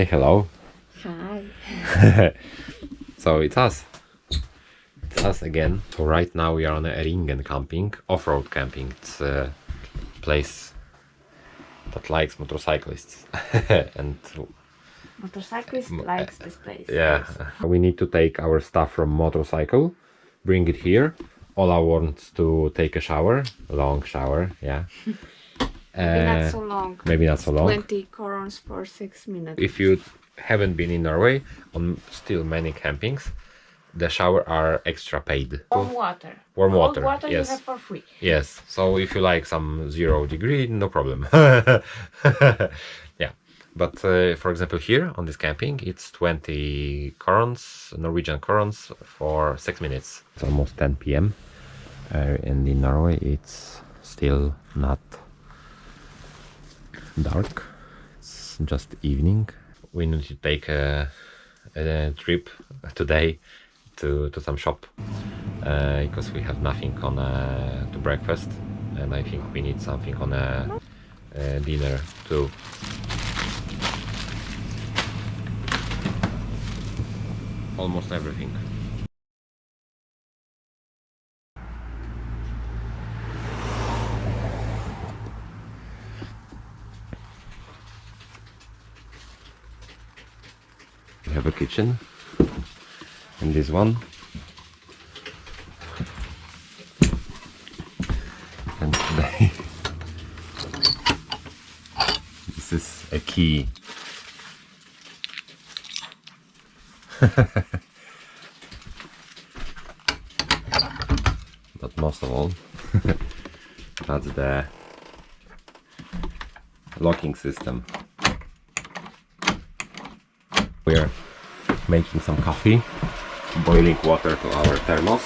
Say hello. Hi. so it's us. It's us again. So right now we are on a Eringen camping, off-road camping. It's a place that likes motorcyclists. and Motorcyclist likes uh, this place. yeah, we need to take our stuff from motorcycle, bring it here. Ola wants to take a shower, long shower, yeah. Maybe Uh, not so long. maybe not so long. 20 corons for 6 minutes. if you haven't been in Norway on still many campings, the shower are extra paid. Warm water. Warm Cold water, water yes. you have for free. Yes, so if you like some zero degree, no problem. yeah, but uh, for example, here on this camping, it's 20 corons, Norwegian corons for six minutes. It's almost 10 p.m. Uh, and in Norway, it's still not dark. It's just evening. We need to take a, a trip today to, to some shop uh, because we have nothing on uh, to breakfast and I think we need something on a, uh dinner too. Almost everything. We have a kitchen. And this one. And today this is a key. But most of all that's the locking system we're making some coffee. Boiling water to our thermos.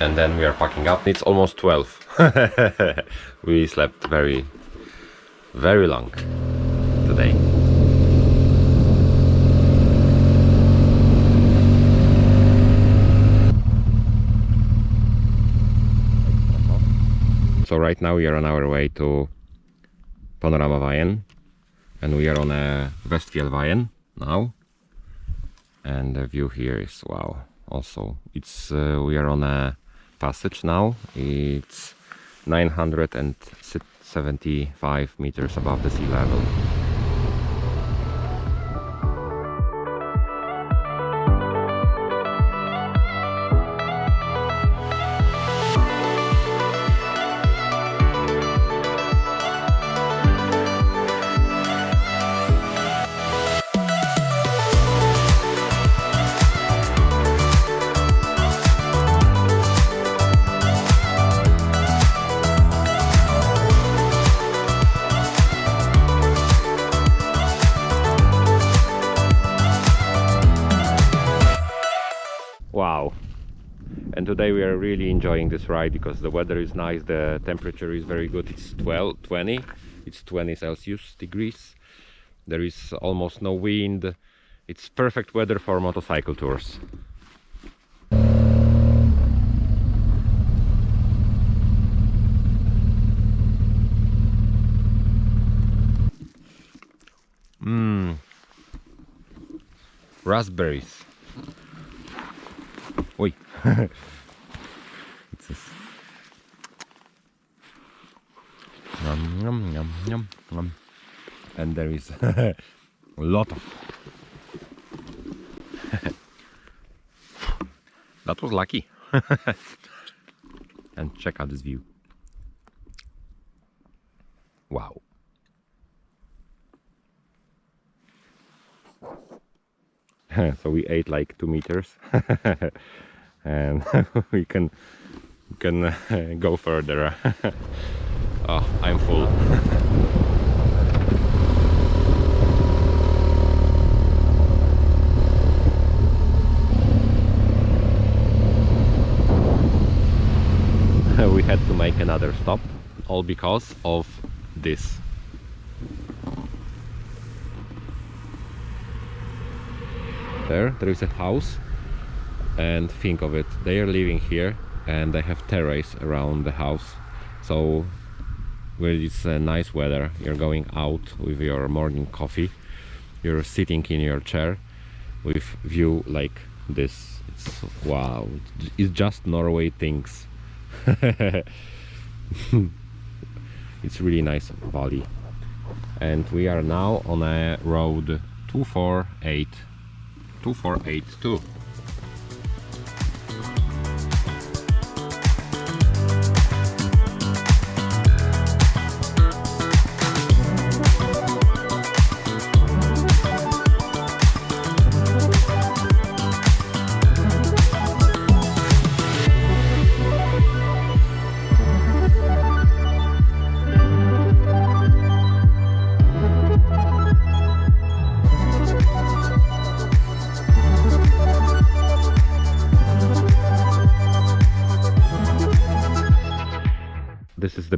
And then we are packing up. It's almost 12 we slept very very long today. So right now we are on our way to Panorama Panoramaveien and we are on a Westfjellveien now. And the view here is wow also it's uh, we are on a passage now. It's 975 meters above the sea level wow. And today we are really enjoying this ride because the weather is nice the temperature is very good. It's 12 20 it's 20 celsius degrees. There is almost no wind. It's perfect weather for motorcycle tours. Mmm. Raspberries. It's just... Yum, yum, yum, yum, yum. And there is a lot of. that was lucky. and check out this view. Wow. so we ate like two meters and we can can uh, go further. Oh, I'm full. We had to make another stop all because of this. There there is a house and think of it. They are living here and they have terrace around the house. So where it's uh, nice weather you're going out with your morning coffee. You're sitting in your chair with view like this. It's wow. It's just norway things. It's really nice valley. And we are now on a road 248 2482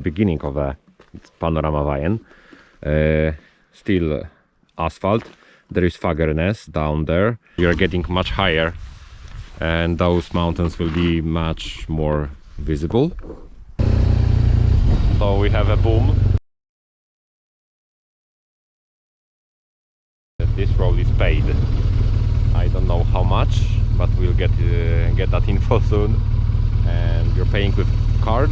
beginning of a Panoramaveien. Uh, still asphalt. There is Fagernes down there. We are getting much higher and those mountains will be much more visible. So we have a boom. This road is paid. I don't know how much, but we'll get uh, get that info soon. And you're paying with card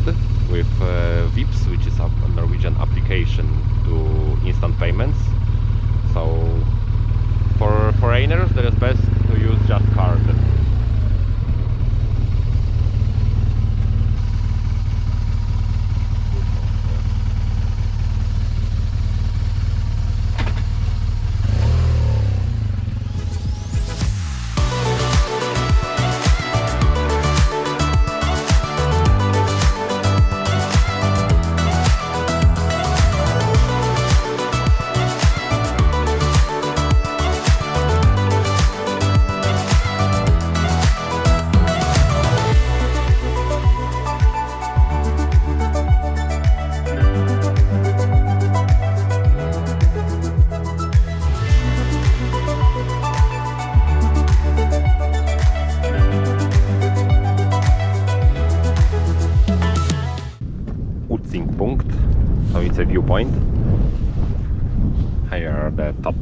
with uh, Vipps, which is a Norwegian application to instant payments. So for foreigners, it is best to use just card. Top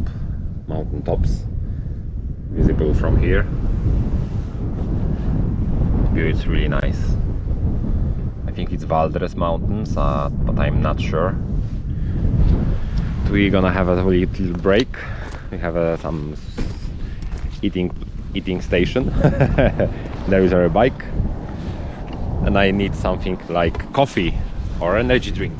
mountain tops visible from here. The view is really nice. I think it's Valdres Mountains, uh, but I'm not sure. We're gonna have a little break. We have uh, some eating eating station. there is our bike, and I need something like coffee or energy drink.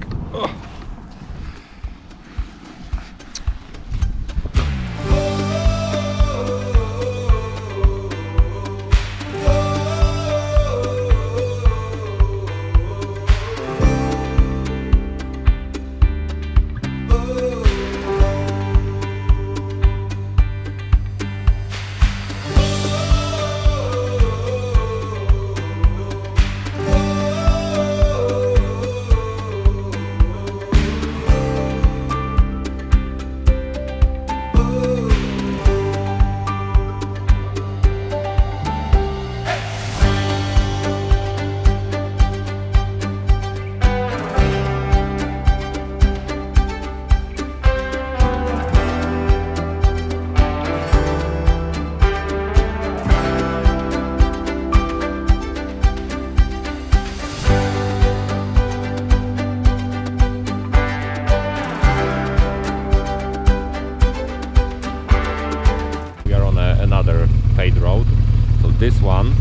This one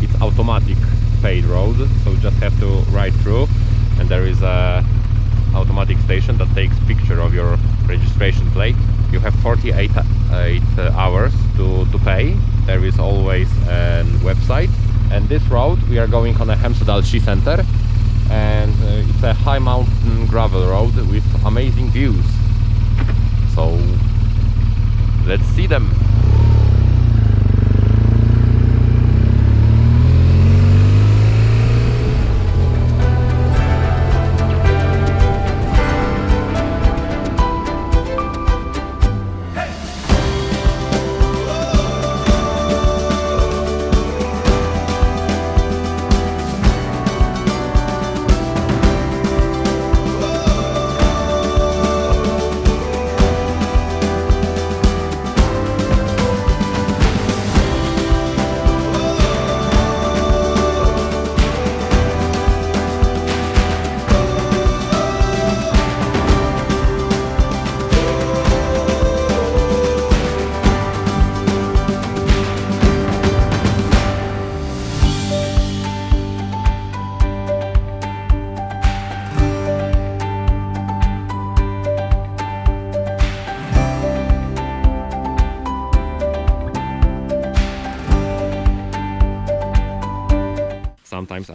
it's automatic paid road so you just have to ride through and there is a automatic station that takes picture of your registration plate. You have 48 uh, eight, uh, hours to, to pay. There is always a website. And this road we are going on a Hemsedal Ski Center and uh, it's a high mountain gravel road with amazing views. So let's see them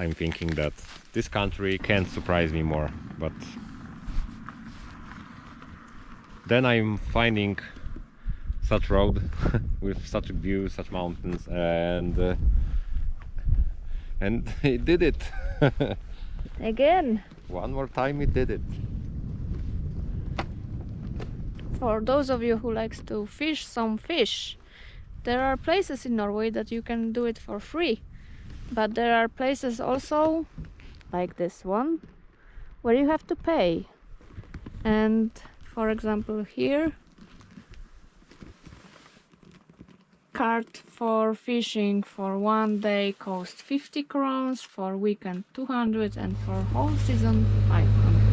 I'm thinking that this country can't surprise me more, but then I'm finding such road with such a view, such mountains, and uh, and it did it. Again, One more time, it did it. For those of you who likes to fish some fish, there are places in Norway that you can do it for free. But there are places also, like this one, where you have to pay. And for example here, cart for fishing for one day cost 50 crowns, for weekend 200 and for whole season 500.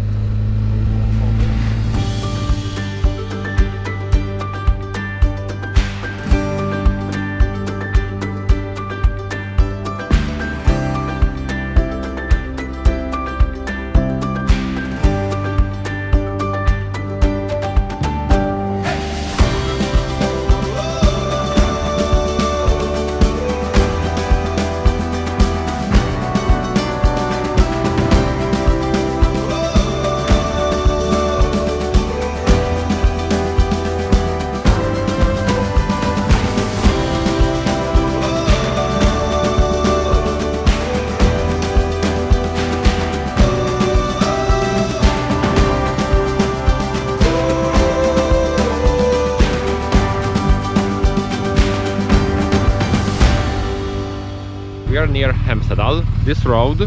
Near Hemsedal. This road,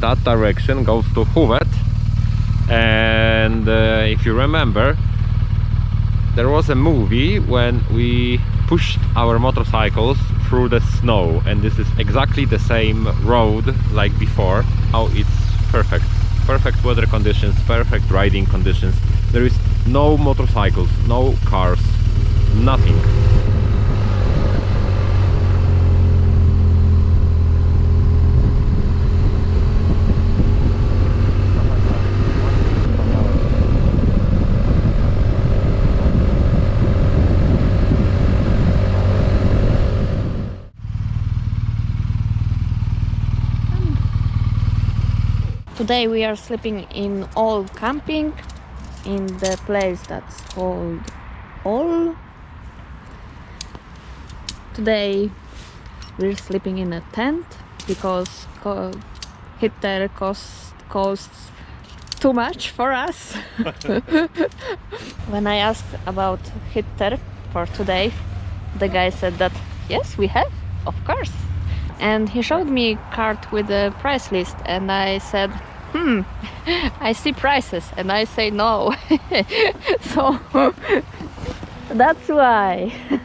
that direction goes to Huvet. And uh, if you remember, there was a movie when we pushed our motorcycles through the snow. And this is exactly the same road like before. How it's perfect. Perfect weather conditions perfect riding conditions. There is no motorcycles no cars nothing Today we are sleeping in old camping in the place that's called Ål. Today we're sleeping in a tent because co- heater cost, costs too much for us. when I asked about heater for today, the guy said that yes, we have, of course. And he showed me a card with a price list, and I said, hmm, I see prices, and I say no. so that's why.